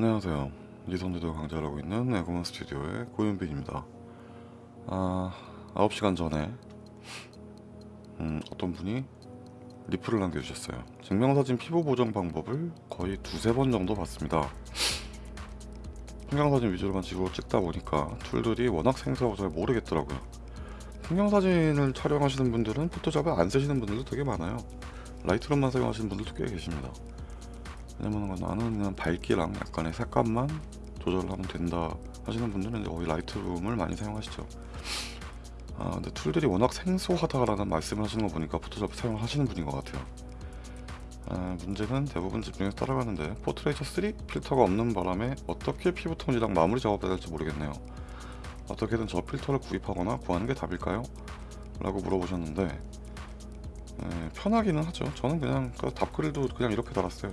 안녕하세요. 이성재도 강좌를 하고 있는 에고먼 스튜디오의 고윤빈입니다. 아, 9시간 전에 음, 어떤 분이 리플을 남겨주셨어요. 증명사진 피부 보정 방법을 거의 두세 번 정도 봤습니다. 풍경사진 위주로만 지고 찍다 보니까 툴들이 워낙 생소하고 잘 모르겠더라고요. 풍경사진을 촬영하시는 분들은 포토샵을 안 쓰시는 분들도 되게 많아요. Lightroom만 사용하시는 분들도 꽤 계십니다. 왜냐면 나는 그냥 밝기랑 약간의 색감만 조절을 하면 된다 하시는 분들은 거의 Lightroom을 많이 사용하시죠. 아 근데 툴들이 워낙 생소하다라는 말씀을 하시는 거 보니까 포토샵 사용을 하시는 분인 것 같아요. 아, 문제는 대부분 집중해서 따라가는데 Portraiture 3 필터가 없는 바람에 어떻게 피부 톤이랑 마무리 작업을 해야 될지 모르겠네요. 어떻게든 저 필터를 구입하거나 구하는 게 답일까요? 라고 물어보셨는데 예, 편하기는 하죠. 저는 그냥 그 답글도 그냥 이렇게 달았어요.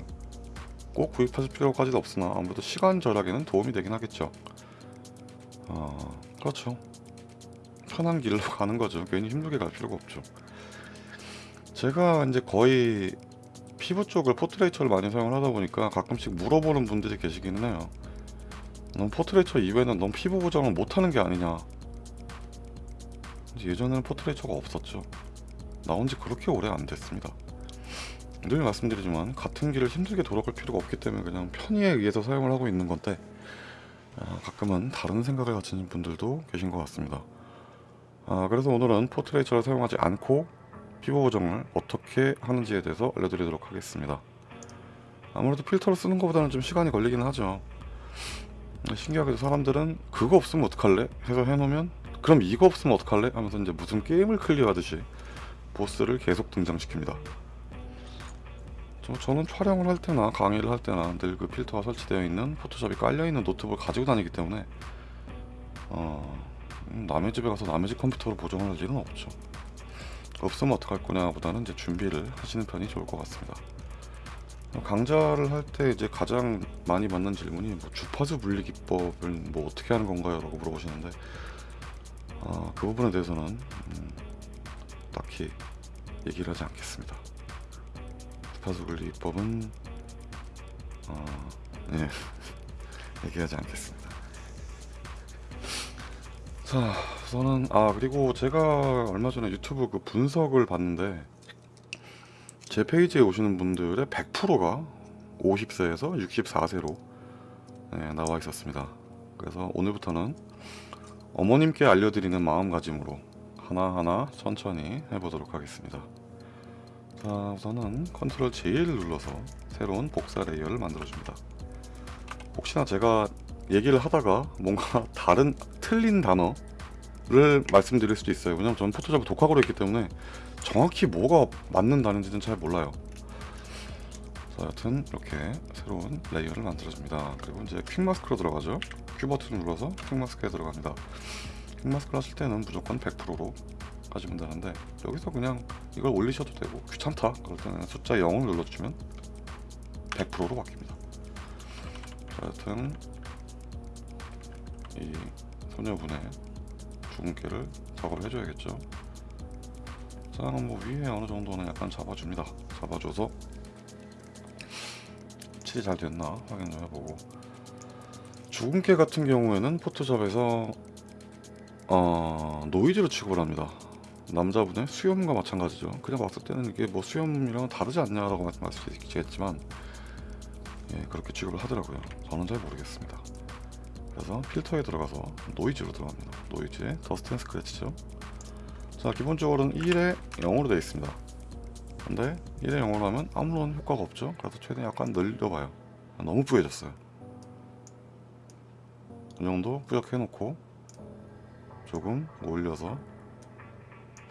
꼭 구입하실 필요까지는 없으나 아무래도 시간 절약에는 도움이 되긴 하겠죠. 어, 그렇죠. 편한 길로 가는 거죠. 괜히 힘들게 갈 필요가 없죠. 제가 이제 거의 피부 쪽을 Portraiture를 많이 사용을 하다 보니까 가끔씩 물어보는 분들이 계시기는 해요. 넌 Portraiture 이외에는 넌 피부 보정을 못하는 게 아니냐. 예전에는 포트레이처가 없었죠. 나온 지 그렇게 오래 안 됐습니다. 늘 말씀드리지만 같은 길을 힘들게 돌아갈 필요가 없기 때문에 그냥 편의에 의해서 사용을 하고 있는 건데 아, 가끔은 다른 생각을 가지는 분들도 계신 것 같습니다. 아, 그래서 오늘은 포트레이처를 사용하지 않고 피부 보정을 어떻게 하는지에 대해서 알려드리도록 하겠습니다. 아무래도 필터를 쓰는 것보다는 좀 시간이 걸리긴 하죠. 신기하게도 사람들은 그거 없으면 어떡할래? 해서 해놓으면 그럼 이거 없으면 어떡할래? 하면서 이제 무슨 게임을 클리어하듯이 보스를 계속 등장시킵니다. 저, 저는 촬영을 할 때나 강의를 할 때나 늘 그 필터가 설치되어 있는 포토샵이 깔려있는 노트북을 가지고 다니기 때문에 어, 음, 남의 집에 가서 남의 집 컴퓨터로 보정을 할 일은 없죠. 없으면 어떡할 거냐 보다는 이제 준비를 하시는 편이 좋을 것 같습니다. 강좌를 할 때 이제 가장 많이 받는 질문이 뭐 주파수 분리 기법을 뭐 어떻게 하는 건가요? 라고 물어보시는데 어, 그 부분에 대해서는 음, 딱히 얘기를 하지 않겠습니다. 주파수 분리 기법은 어, 네 얘기하지 않겠습니다. 자, 우선은 아 그리고 제가 얼마 전에 유튜브 그 분석을 봤는데 제 페이지에 오시는 분들의 100%가 50세에서 64세로 네, 나와 있었습니다. 그래서 오늘부터는 어머님께 알려드리는 마음가짐으로 하나하나 천천히 해보도록 하겠습니다. 자, 우선은 Control J를 눌러서 새로운 복사 레이어를 만들어줍니다. 혹시나 제가 얘기를 하다가 뭔가 다른 틀린 단어를 말씀드릴 수도 있어요. 왜냐면 저는 포토샵을 독학으로 했기 때문에 정확히 뭐가 맞는다는지는 잘 몰라요. 자, 여튼 이렇게 새로운 레이어를 만들어줍니다. 그리고 이제 Quick Mask로 들어가죠. Q 버튼을 눌러서 퀵마스크에 들어갑니다. Quick Mask를 하실 때는 무조건 100%로 가시면 되는데 여기서 그냥 이걸 올리셔도 되고 귀찮다 그럴 때는 숫자 0을 눌러주면 100%로 바뀝니다. 자, 여튼 이 소녀분의 주근깨를 작업을 해줘야겠죠. 자, 뭐 위에 어느 정도는 약간 잡아줍니다. 잡아줘서 칠이 잘 됐나 확인 좀 해보고 주근깨 같은 경우에는 포토샵에서 어, 노이즈로 취급을 합니다. 남자분의 수염과 마찬가지죠. 그냥 봤을 때는 이게 뭐 수염이랑 다르지 않냐라고 말씀하시겠지만 예, 그렇게 취급을 하더라고요. 저는 잘 모르겠습니다. 그래서 필터에 들어가서 노이즈로 들어갑니다. 노이즈에 Dust and Scratch죠. 자 기본적으로는 1에 0으로 되어 있습니다. 근데 1에 0으로 하면 아무런 효과가 없죠. 그래서 최대한 약간 늘려봐요. 너무 뿌얘졌어요. 이 정도 뿌옇게 해놓고 조금 올려서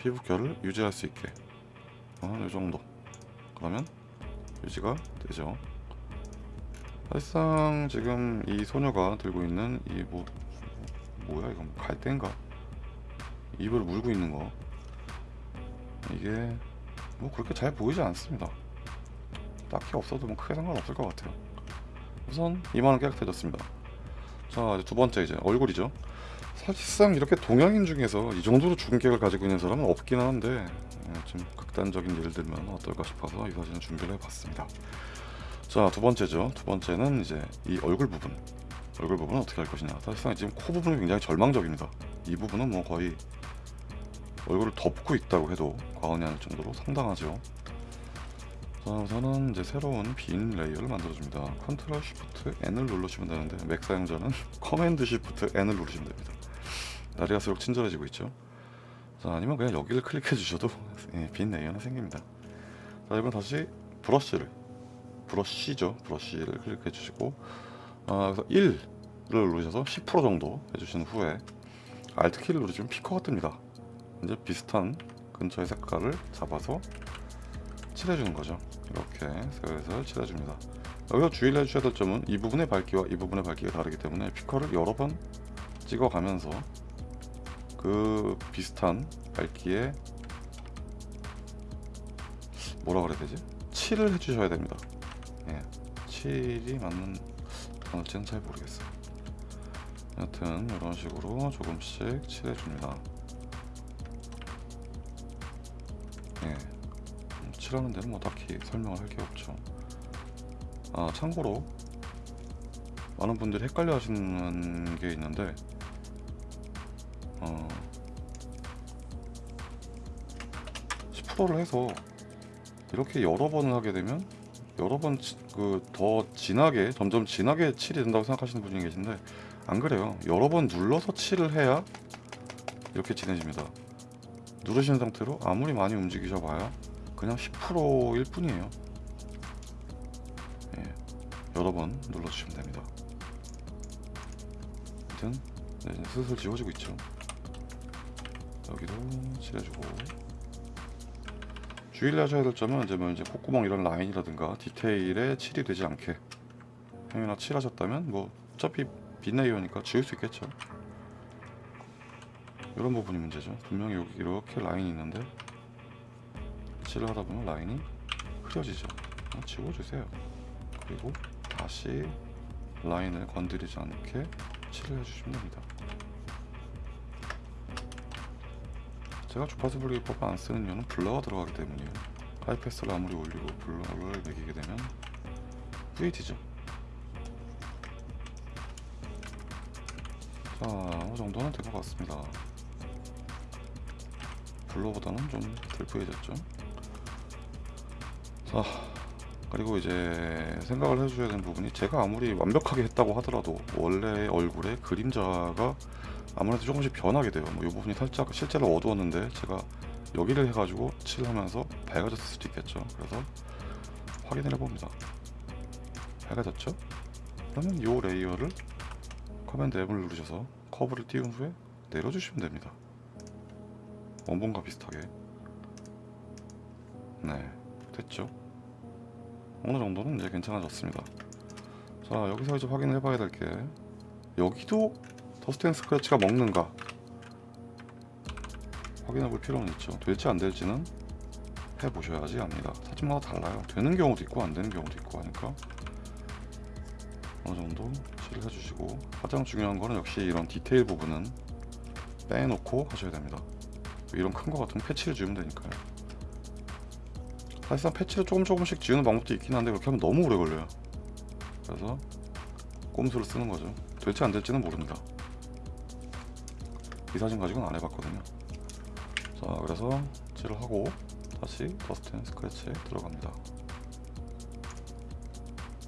피부결을 유지할 수 있게. 어, 이 정도. 그러면 유지가 되죠. 사실상 지금 이 소녀가 들고 있는 이 뭐 뭐야 이건 갈대인가? 입을 물고 있는 거. 이게 뭐 그렇게 잘 보이지 않습니다. 딱히 없어도 뭐 크게 상관없을 것 같아요. 우선 이만은 깨끗해졌습니다. 자 두 번째 이제 얼굴이죠 사실상 이렇게 동양인 중에서 이 정도로 주근깨를 가지고 있는 사람은 없긴 한데 예, 좀 극단적인 예를 들면 어떨까 싶어서 이 사진을 준비를 해봤습니다 자, 두 번째죠. 두 번째는 이제 이 얼굴 부분. 얼굴 부분은 어떻게 할 것이냐. 사실상 지금 코 부분이 굉장히 절망적입니다. 이 부분은 뭐 거의 얼굴을 덮고 있다고 해도 과언이 아닐 정도로 상당하죠. 자, 우선은 이제 새로운 빈 레이어를 만들어줍니다. Control Shift N을 누르시면 되는데 맥 사용자는 Command Shift N을 누르시면 됩니다. 날이 갈수록 친절해지고 있죠. 자, 아니면 그냥 여기를 클릭해 주셔도 예, 빈 레이어는 생깁니다. 자, 이번 다시 브러쉬를 브러쉬죠. 브러쉬를 클릭해 주시고 아, 그래서 1을 누르셔서 10% 정도 해주신 후에 Alt 키를 누르시면 피커가 뜹니다. 이제 비슷한 근처의 색깔을 잡아서 칠해주는 거죠. 이렇게 슬슬 칠해줍니다. 여기서 주의를 해주셔야 될 점은 이 부분의 밝기와 이 부분의 밝기가 다르기 때문에 picker를 여러 번 찍어가면서 그 비슷한 밝기에 뭐라 그래야 되지? 칠을 해주셔야 됩니다. 예, 칠이 맞는 단어인지는 잘 모르겠어요. 여튼 이런 식으로 조금씩 칠해줍니다. 예, 음, 칠하는 데는 뭐 딱히 설명을 할 게 없죠. 아 참고로 많은 분들이 헷갈려 하시는 게 있는데 어 10%를 해서 이렇게 여러 번을 하게 되면 여러 번 그 더 진하게 점점 진하게 칠이 된다고 생각하시는 분이 계신데 안 그래요. 여러 번 눌러서 칠을 해야 이렇게 진해집니다. 누르신 상태로 아무리 많이 움직이셔 봐야 그냥 10%일 뿐이에요. 예, 여러 번 눌러주시면 됩니다. 아무튼 네, 슬슬 지워지고 있죠. 여기도 칠해주고 주의를 하셔야 될 점은 이제 뭐 이제 콧구멍 이런 라인이라든가 디테일에 칠이 되지 않게 행여나 칠하셨다면 뭐 어차피 빈레이어니까 지울 수 있겠죠. 이런 부분이 문제죠. 분명히 여기 이렇게 라인이 있는데 칠을 하다 보면 라인이 흐려지죠. 어, 지워주세요. 그리고 다시 라인을 건드리지 않게 칠을 해주시면 됩니다. 제가 주파수 분리기법 안 쓰는 이유는 블러가 들어가기 때문이에요. 하이패스를 아무리 올리고 블러를 매기게 되면 뿌이지죠. 자, 어느 정도는 된것 같습니다. 블러보다는 좀덜 뿌얘졌죠. 자, 그리고 이제 생각을 해주셔야 되는 부분이 제가 아무리 완벽하게 했다고 하더라도 원래 얼굴에 그림자가 아무래도 조금씩 변하게 돼요. 뭐 이 부분이 살짝 실제로 어두웠는데 제가 여기를 해가지고 칠하면서 밝아졌을 수도 있겠죠. 그래서 확인을 해봅니다. 밝아졌죠? 그러면 이 레이어를 Command M을 누르셔서 커브를 띄운 후에 내려주시면 됩니다. 원본과 비슷하게. 네, 됐죠? 어느 정도는 이제 괜찮아졌습니다. 자, 여기서 이제 확인을 해봐야 될 게 여기도 Dust and Scratch가 먹는가 확인해 볼 필요는 있죠. 될지 안 될지는 해보셔야지 압니다. 사진마다 달라요. 되는 경우도 있고 안 되는 경우도 있고 하니까 어느 정도 칠을 해주시고 가장 중요한 거는 역시 이런 디테일 부분은 빼놓고 하셔야 됩니다. 이런 큰 거 같은 패치를 지우면 되니까요. 사실상 패치를 조금 조금씩 지우는 방법도 있긴 한데 그렇게 하면 너무 오래 걸려요. 그래서 꼼수를 쓰는 거죠. 될지 안 될지는 모릅니다. 이 사진 가지고는 안 해봤거든요. 자, 그래서 칠을 하고 다시 Dust and Scratch에 들어갑니다.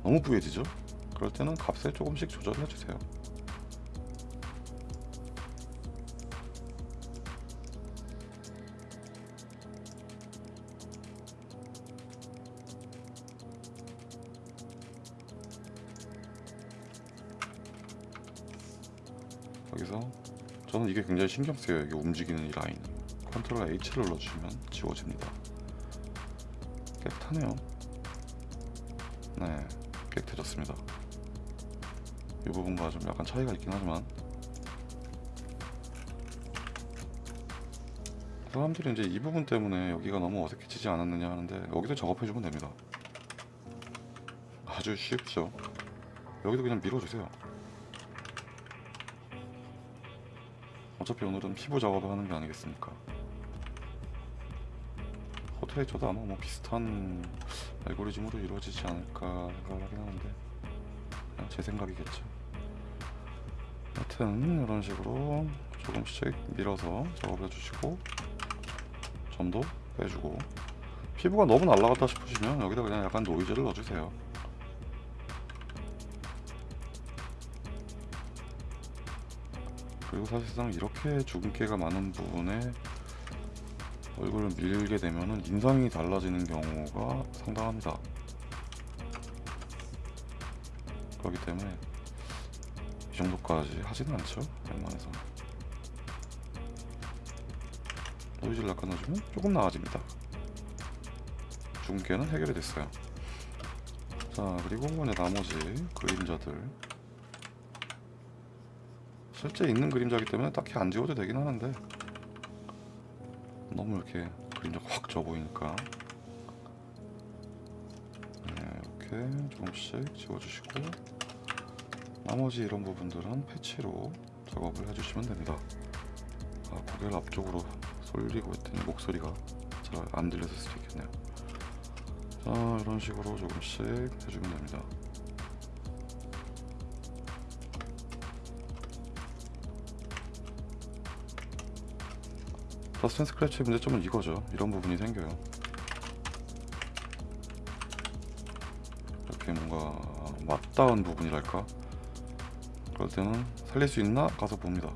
너무 뿌얘지죠? 그럴 때는 값을 조금씩 조절을 해주세요. 이게 굉장히 신경 쓰여요. 이게 움직이는 이 라인. 컨트롤 H를 눌러주시면 지워집니다. 깨끗하네요. 네, 깨끗해졌습니다. 이 부분과 좀 약간 차이가 있긴 하지만 사람들이 이제 이 부분 때문에 여기가 너무 어색해지지 않았느냐 하는데 여기도 작업해주면 됩니다. 아주 쉽죠. 여기도 그냥 밀어주세요. 어차피 오늘은 피부 작업을 하는 게 아니겠습니까? 포트레이터도 아마 뭐 비슷한 알고리즘으로 이루어지지 않을까 생각을 하긴 하는데 제 생각이겠죠. 하여튼 이런 식으로 조금씩 밀어서 작업해 주시고 점도 빼주고 피부가 너무 날라갔다 싶으시면 여기다 그냥 약간 노이즈를 넣어주세요. 그리고 사실상 이렇게 주근깨가 많은 부분에 얼굴을 밀게 되면은 인상이 달라지는 경우가 상당합니다. 그렇기 때문에 이 정도까지 하지는 않죠. 웬만해서 노이즈를 넣어주면 조금 나아집니다. 주근깨는 해결이 됐어요. 자 그리고 이제 나머지 그림자들 실제 있는 그림자기 때문에 딱히 안 지워도 되긴 하는데 너무 이렇게 그림자가 확 져 보이니까 네, 이렇게 조금씩 지워주시고 나머지 이런 부분들은 패치로 작업을 해주시면 됩니다. 아, 고개를 앞쪽으로 쏠리고 있더니 목소리가 잘 안 들렸을 수도 있겠네요. 자 이런 식으로 조금씩 해주면 됩니다. Dust and Scratch의 문제점은 이거죠. 이런 부분이 생겨요. 이렇게 뭔가 맞닿은 부분이랄까? 그럴 때는 살릴 수 있나? 가서 봅니다.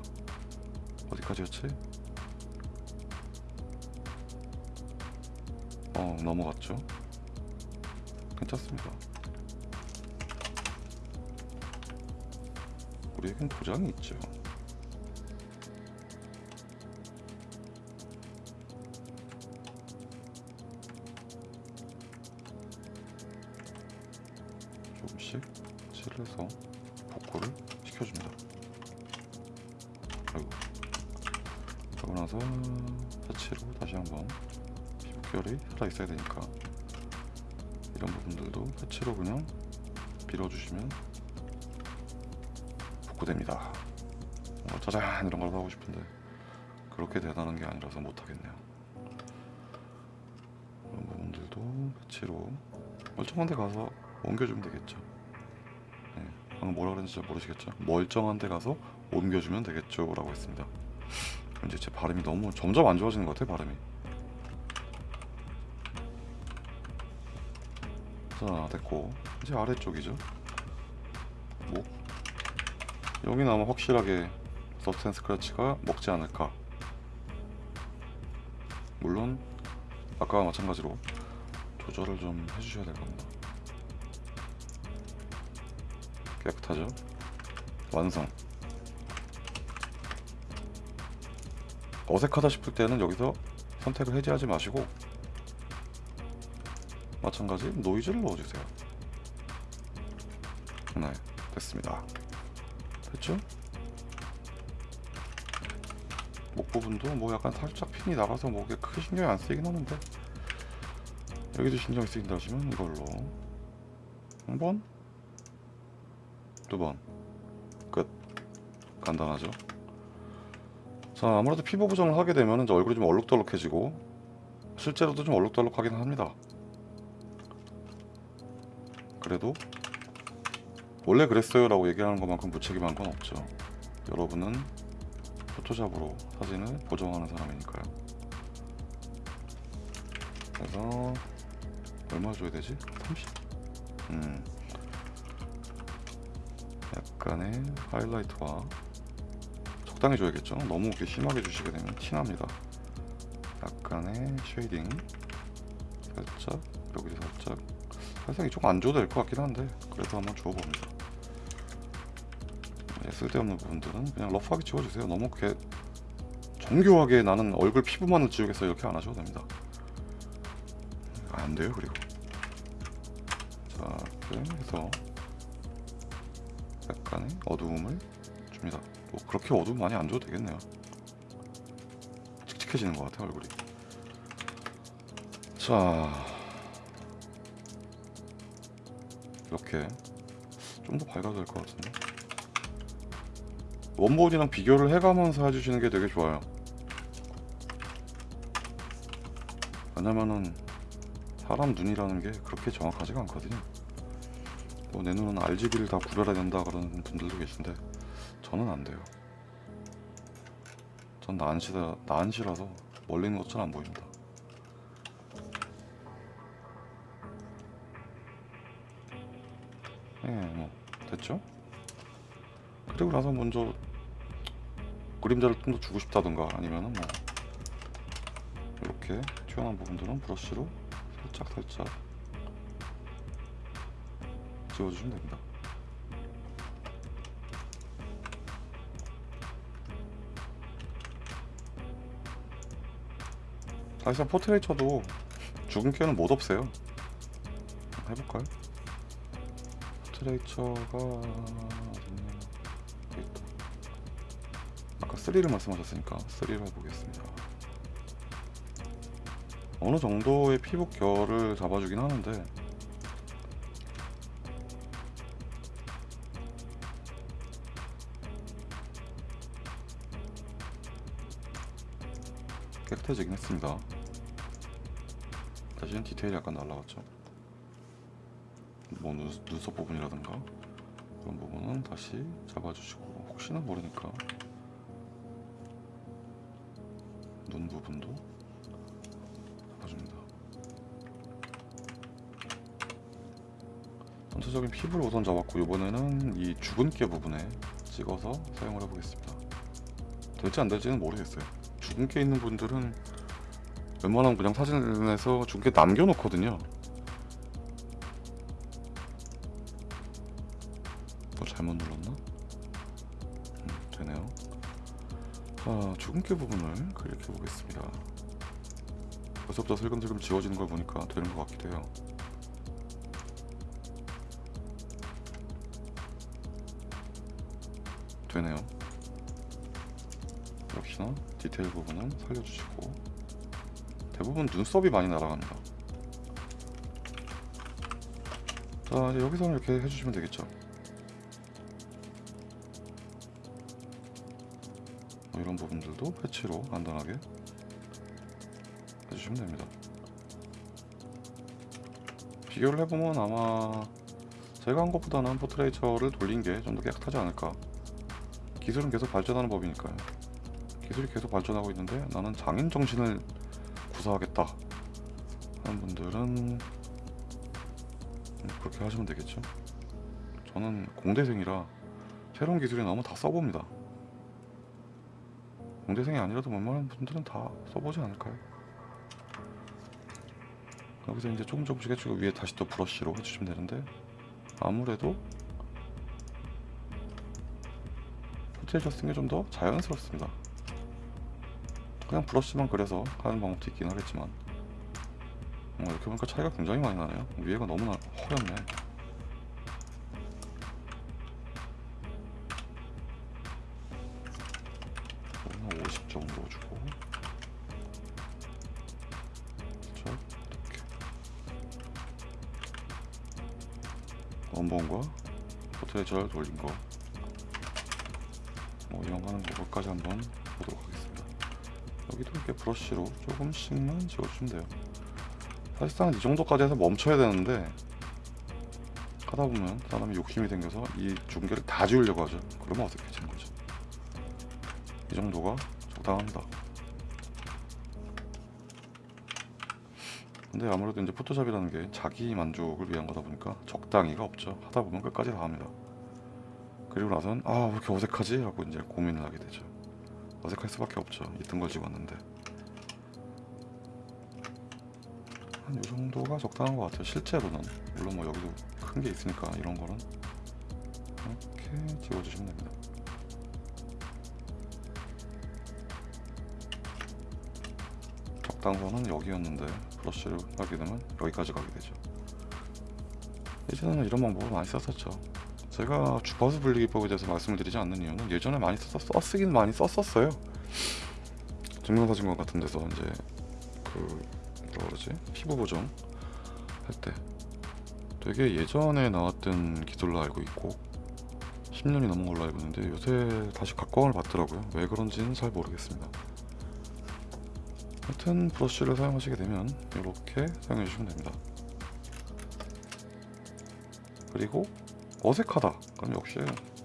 어디까지였지? 어, 넘어갔죠. 괜찮습니다. 우리에겐 도장이 있죠. 복구됩니다. 어, 짜잔 이런 걸 하고 싶은데 그렇게 대단한 게 아니라서 못하겠네요. 이런 부분들도 패치로 멀쩡한 데 가서 옮겨주면 되겠죠. 네, 방금 뭐라 그랬는지 잘 모르시겠죠? 멀쩡한 데 가서 옮겨주면 되겠죠 라고 했습니다. 이제 제 발음이 너무 점점 안 좋아지는 것 같아요 발음이. 자 됐고 이제 아래쪽이죠. 목 여기는 아마 확실하게 서브스텐 스크래치가 먹지 않을까. 물론 아까와 마찬가지로 조절을 좀 해주셔야 될 겁니다. 깨끗하죠? 완성. 어색하다 싶을 때는 여기서 선택을 해제하지 마시고 마찬가지 노이즈를 넣어주세요. 네, 됐습니다. 됐죠? 목 부분도 뭐 약간 살짝 핀이 나가서 목에 크게 신경이 안 쓰이긴 하는데 여기도 신경이 쓰인다 하시면 이걸로 한 번, 두 번, 끝. 간단하죠? 자, 아무래도 피부 보정을 하게 되면 이제 얼굴이 좀 얼룩덜룩해지고 실제로도 좀 얼룩덜룩하긴 합니다. 그래도 원래 그랬어요 라고 얘기하는 것만큼 무책임한 건 없죠. 여러분은 포토샵으로 사진을 보정하는 사람이니까요. 그래서 얼마 줘야 되지? 30? 음. 약간의 하이라이트와 적당히 줘야겠죠. 너무 이렇게 심하게 주시게 되면 티납니다. 약간의 shading 살짝 여기 살짝 살짝 이쪽 안 줘도 될 것 같긴 한데 그래도 한번 줘봅니다. 네, 쓸데없는 부분들은 그냥 rough하게 지워주세요. 너무 그렇게 정교하게 나는 얼굴 피부만을 지우겠어 이렇게 안 하셔도 됩니다. 안 돼요 그리고 자 이렇게 해서 약간의 어두움을 줍니다. 뭐 그렇게 어두움 많이 안 줘도 되겠네요. 칙칙해지는 것 같아요 얼굴이. 자 이렇게 좀 더 밝아도 될것 같은데. 원본이랑 비교를 해가면서 해주시는 게 되게 좋아요. 왜냐면은 사람 눈이라는 게 그렇게 정확하지가 않거든요. 뭐 내 눈은 RGB를 다 구별해야 된다 그러는 분들도 계신데 저는 안 돼요. 전 난시다 난시라서 멀리 있는 것처럼 안 보입니다. 예, 뭐 됐죠? 그리고 나서 먼저 그림자를 좀 더 주고 싶다던가 아니면은 뭐 이렇게 튀어나온 부분들은 브러쉬로 살짝 살짝 지워주시면 됩니다. 사실상 포트레이처도 죽은 깨는 못 없애요. 해볼까요? 포트레이처가 3를 말씀하셨으니까 3를 해보겠습니다. 어느 정도의 피부 결을 잡아주긴 하는데 깨끗해지긴 했습니다. 대신 디테일이 약간 날라갔죠. 뭐 눈, 눈썹 부분이라든가 그런 부분은 다시 잡아주시고 혹시나 모르니까 부분도 잡아줍니다. 전체적인 피부를 우선 잡았고 이번에는 이 주근깨 부분에 찍어서 사용을 해보겠습니다. 될지 안 될지는 모르겠어요. 주근깨 있는 분들은 웬만하면 그냥 사진을 내서 주근깨 남겨놓거든요. 뭐 잘못 눌렀나? 자, 주근깨 부분을 클릭해 보겠습니다. 벌써부터 슬금슬금 지워지는 걸 보니까 되는 것 같기도 해요. 되네요. 역시나 디테일 부분은 살려주시고 대부분 눈썹이 많이 날아갑니다. 자 여기서는 이렇게 해주시면 되겠죠. 이런 부분들도 패치로 간단하게 해주시면 됩니다. 비교를 해보면 아마 제가 한 것보다는 포트레이처를 돌린 게 좀 더 깨끗하지 않을까. 기술은 계속 발전하는 법이니까요. 기술이 계속 발전하고 있는데 나는 장인 정신을 구사하겠다 하는 분들은 음, 그렇게 하시면 되겠죠. 저는 공대생이라 새로운 기술이 나오면 다 써봅니다. 공대생이 아니라도 웬만한 분들은 다 써보지 않을까요? 여기서 이제 조금 조금씩 해주고 위에 다시 또 브러쉬로 해주시면 되는데 아무래도 포트레이처 쓰는 게 좀 더 자연스럽습니다. 그냥 브러쉬만 그려서 하는 방법도 있긴 하겠지만 어, 이렇게 보니까 차이가 굉장히 많이 나네요. 위에가 너무나 허였네. 조금씩만 지워주시면 돼요. 사실상 이 정도까지 해서 멈춰야 되는데 하다 보면 사람이 욕심이 생겨서 이 중계를 다 지우려고 하죠. 그러면 어색해지는 거죠. 이 정도가 적당합니다. 근데 아무래도 이제 포토샵이라는 게 자기 만족을 위한 거다 보니까 적당히가 없죠. 하다 보면 끝까지 다 합니다. 그리고 나선 아 왜 이렇게 어색하지? 하고 이제 고민을 하게 되죠. 어색할 수밖에 없죠. 있던 걸 집었는데 한이 정도가 적당한 것 같아요. 실제로는 물론 뭐 여기도 큰 게 있으니까 이런 거는 이렇게 지워주시면 됩니다. 적당선은 여기였는데 브러쉬를 하게 되면 여기까지 가게 되죠. 예전에는 이런 방법을 많이 썼었죠. 제가 주파수 분리 기법에 대해서 말씀을 드리지 않는 이유는 예전에 많이 썼, 썼긴 많이 썼었어요. 증명사진관 같은 데서 이제 그 뭐라 그러지 피부 보정 할 때 되게 예전에 나왔던 기술로 알고 있고 10년이 넘은 걸로 알고 있는데 요새 다시 각광을 받더라고요. 왜 그런지는 잘 모르겠습니다. 하여튼 브러쉬를 사용하시게 되면 이렇게 사용해 주시면 됩니다. 그리고 어색하다. 그럼 역시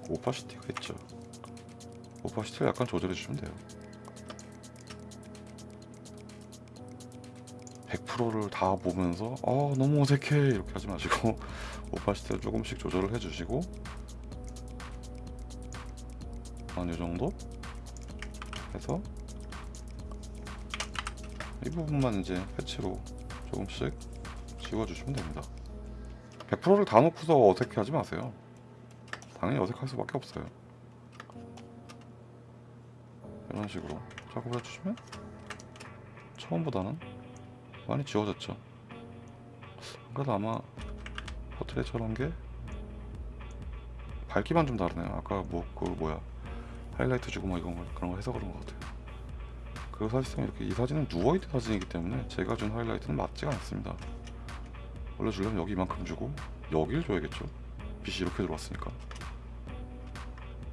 오파시티가 있죠. 오파시티를 약간 조절해 주시면 돼요. 100%를 다 보면서 아 너무 어색해 이렇게 하지 마시고 오파시티를 조금씩 조절을 해주시고 한이 정도 해서 이 부분만 이제 패치로 조금씩 지워주시면 됩니다. 100%를 다 놓고서 어색해 하지 마세요. 당연히 어색할 수밖에 없어요. 이런 식으로 작업을 해주시면 처음보다는 많이 지워졌죠. 그래도 아마 포트레이처럼 게 밝기만 좀 다르네요. 아까 뭐 그 뭐야 하이라이트 주고 뭐 이건 걸- 그런 거 해서 그런 것 같아요. 그리고 사실상 이렇게 이 사진은 누워있는 사진이기 때문에 제가 준 하이라이트는 맞지가 않습니다. 원래 주려면 여기 이만큼 주고 여기를 줘야겠죠. 빛이 이렇게 들어왔으니까.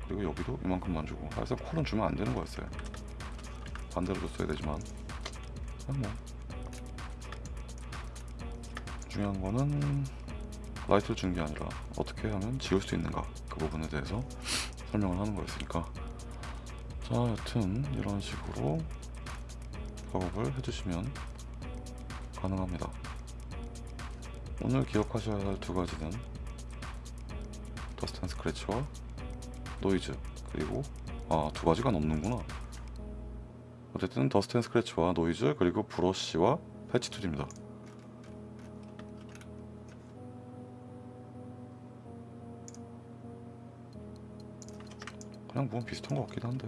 그리고 여기도 이만큼만 주고 사실상 콜은 주면 안 되는 거였어요. 반대로 줬어야 되지만 뭐 중요한 거는 라이트를 주는 게 아니라 어떻게 하면 지울 수 있는가 그 부분에 대해서 설명을 하는 거였으니까. 자 여튼 이런 식으로 작업을 해주시면 가능합니다. 오늘 기억하셔야 할 두 가지는 Dust and Scratch와 노이즈 그리고 아 두 가지가 넘는구나. 어쨌든 Dust and Scratch와 노이즈 그리고 브러쉬와 패치 툴입니다 그냥 보면 비슷한 것 같긴 한데.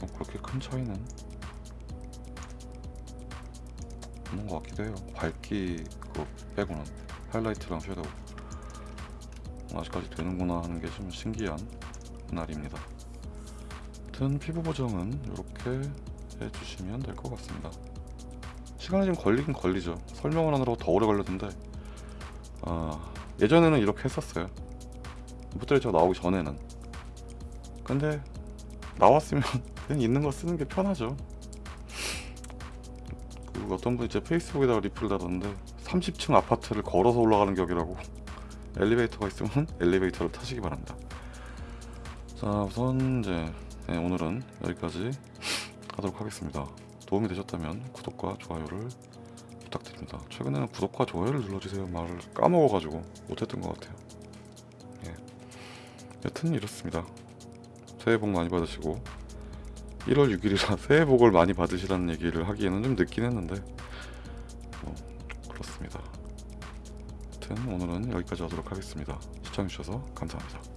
뭐 그렇게 큰 차이는 없는 것 같기도 해요. 밝기 그거 빼고는 하이라이트랑 섀도우. 어, 아직까지 되는구나 하는 게 좀 신기한 날입니다. 아무튼 피부 보정은 이렇게 해주시면 될 것 같습니다. 시간이 좀 걸리긴 걸리죠. 설명을 하느라고 더 오래 걸렸는데 아, 예전에는 이렇게 했었어요. 포트레이처 나오기 전에는. 근데 나왔으면 그냥 있는 거 쓰는 게 편하죠. 그 어떤 분이 제 페이스북에다가 리플을 달았는데 30층 아파트를 걸어서 올라가는 격이라고 엘리베이터가 있으면 엘리베이터를 타시기 바랍니다. 자 우선 이제 네, 오늘은 여기까지 하도록 하겠습니다. 도움이 되셨다면 구독과 좋아요를 부탁드립니다. 최근에는 구독과 좋아요를 눌러주세요 말을 까먹어가지고 못했던 것 같아요. 예. 여튼 이렇습니다. 새해 복 많이 받으시고 1월 6일이라 새해 복을 많이 받으시라는 얘기를 하기에는 좀 늦긴 했는데 뭐 그렇습니다. 여튼 오늘은 여기까지 하도록 하겠습니다. 시청해주셔서 감사합니다.